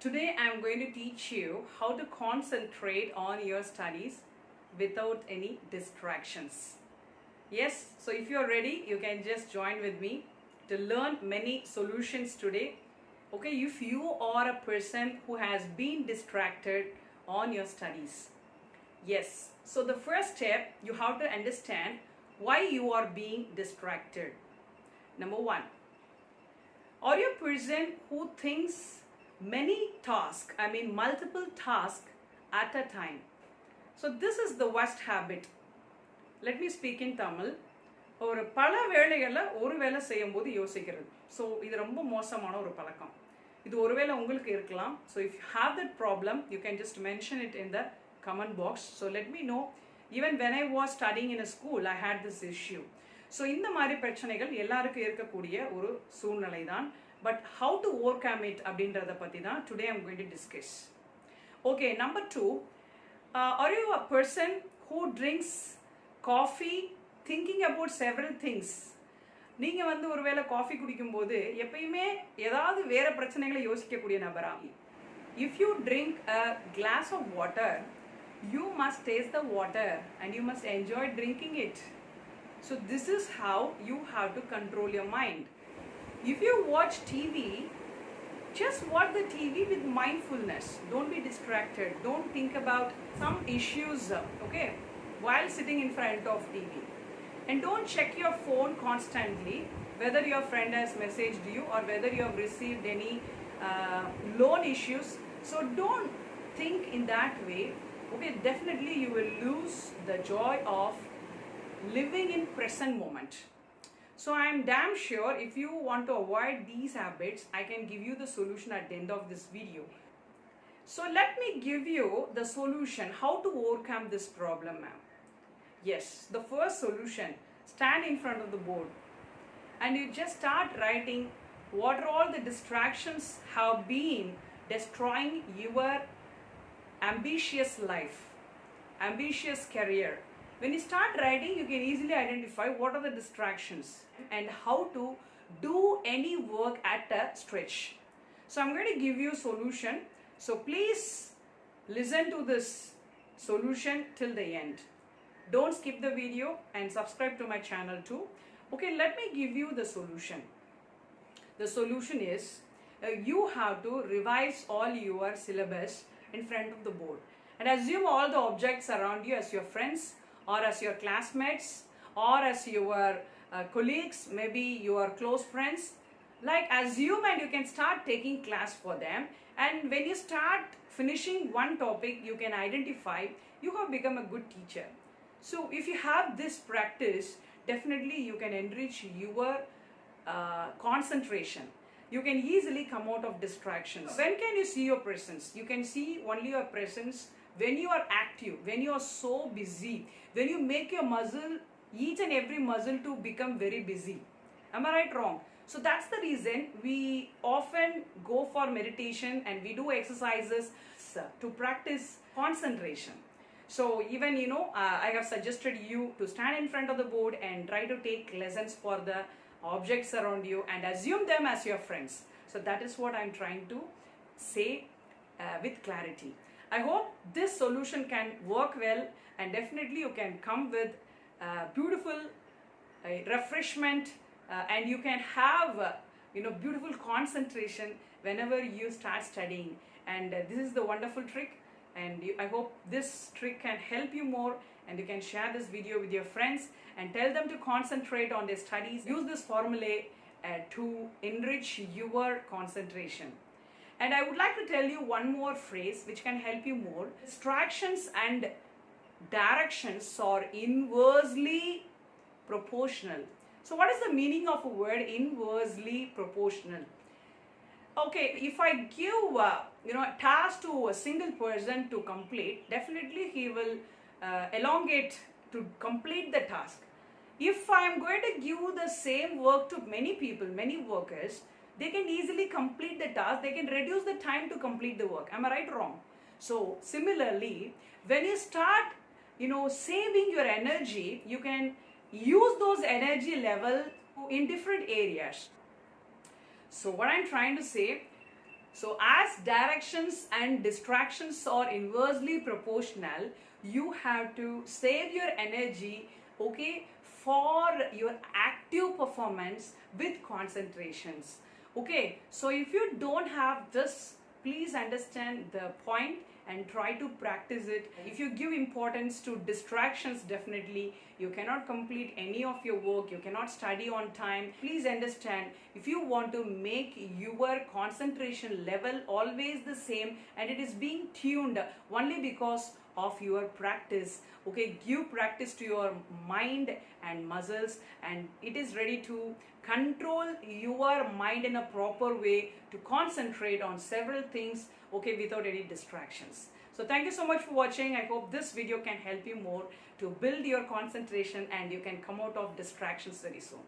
Today I'm going to teach you how to concentrate on your studies without any distractions. Yes, so if you're ready, you can just join with me to learn many solutions today. Okay, if you are a person who has been distracted on your studies. Yes, so the first step you have to understand why you are being distracted. Number one, are you a person who thinks many tasks, I mean multiple tasks at a time? So this is the worst habit. Let me speak in Tamil. ஒரு பல வேலைகளில் ஒரு வேலை செய்யும்போது யோசிக்கிறது. So இது ரொம்ப மோசமான ஒரு பழக்கம். இது ஒருவேளை உங்களுக்கு இருக்கலாம். So if you have that problem you can just mention it in the comment box so let me know even when I was studying in a school I had this issue so இந்த மாதிரி பிரச்சனைகள் எல்லாருக்கும் இருக்கக்கூடிய ஒரு சூழ்நிலை தான் but how to overcome it அப்படின்றத பற்றி தான் today I'm going to discuss okay number two are you a person who drinks coffee thinking about several things நீங்கள் வந்து ஒருவேளை காஃபி குடிக்கும்போது எப்பயுமே ஏதாவது வேற பிரச்சனைகளை யோசிக்கக்கூடிய நபரா? If you drink a glass of water you must taste the water and you must enjoy drinking it so this is how you have to control your mind If you watch TV, just watch the TV with mindfulness. Don't be distracted. Don't think about some issues, okay, while sitting in front of TV. And don't check your phone constantly, whether your friend has messaged you or whether you have received any uh, loan issues. So don't think in that way. Okay, definitely you will lose the joy of living in present moment. So I'm damn sure if you want to avoid these habits, I can give you the solution at the end of this video. So let me give you the solution how to overcome this problem, ma'am. Yes, the first solution stand in front of the board and you just start writing what are all the distractions have been destroying your ambitious life, ambitious career. When you start writing, you can easily identify what are the distractions and how to do any work at a stretch. So I'm going to give you a solution. So please listen to this solution till the end. Don't skip the video and subscribe to my channel too. Okay, let me give you the solution. The solution is uh, you have to revise all your syllabus in front of the board and assume all the objects around you as your friends or as your classmates or as your uh, colleagues, maybe your close friends. Like assume and you can start taking class for them and when you start finishing one topic you can identify you have become a good teacher. So if you have this practice definitely you can enrich your uh, concentration. You can easily come out of distractions. When can you see your presence? You can see only your presence when you are active, when you are so busy, when you make your muscle, each and every muscle to become very busy. Am I right? Wrong. So that's the reason we often go for meditation and we do exercises to practice concentration. So even you know, uh, I have suggested you to stand in front of the board and try to take lessons for the objects around you and assume them as your friends. So that is what I'm trying to say uh, with clarity. I hope this solution can work well and definitely you can come with uh, beautiful uh, refreshment uh, and you can have uh, you know beautiful concentration whenever you start studying and uh, this is the wonderful trick and you, I hope this trick can help you more and you can share this video with your friends and tell them to concentrate on their studies. Use this formulae to enrich your concentration. And I would like to tell you one more phrase which can help you more. Distractions and directions are inversely proportional. So what is the meaning of a word inversely proportional? Okay, if I give uh, you know a task to a single person to complete, definitely he will uh, elongate to complete the task. If I am going to give the same work to many people, many workers, they can easily complete the task, they can reduce the time to complete the work. Am I right or wrong? So similarly, when you start, you know, saving your energy, you can use those energy level in different areas. So what I'm trying to say, So, as directions and distractions are inversely proportional, you have to save your energy, okay, for your active performance with concentrations. Okay, so if you don't have this, please understand the point and try to practice it. If you give importance to distractions, definitely you cannot complete any of your work, you cannot study on time. Please understand if you want to make your concentration level always the same and it is being tuned only because of your practice okay give practice to your mind and muscles and it is ready to control your mind in a proper way to concentrate on several things okay without any distractions. So thank you so much for watching. I hope this video can help you more to build your concentration and you can come out of distractions very soon